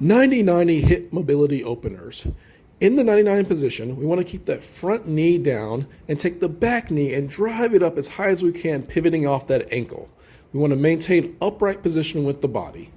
90-90 hip mobility openers. In the 99 position, we want to keep that front knee down and take the back knee and drive it up as high as we can, pivoting off that ankle. We want to maintain upright position with the body.